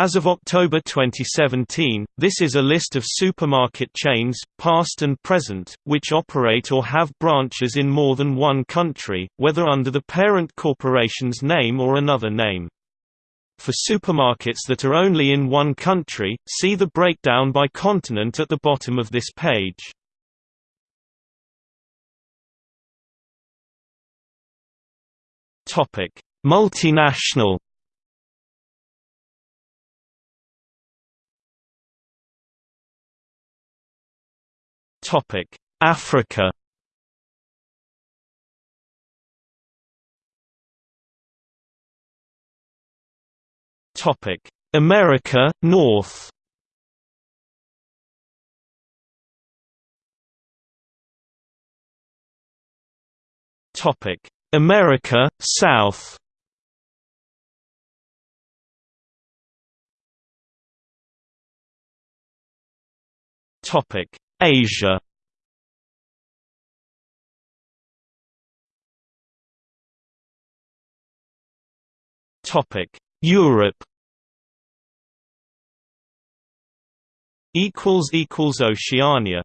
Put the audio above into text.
As of October 2017, this is a list of supermarket chains, past and present, which operate or have branches in more than one country, whether under the parent corporation's name or another name. For supermarkets that are only in one country, see the breakdown by continent at the bottom of this page. Multinational Topic: Africa. Topic: America North. Topic: America South. Topic: Asia. Topic. Europe. Equals equals Oceania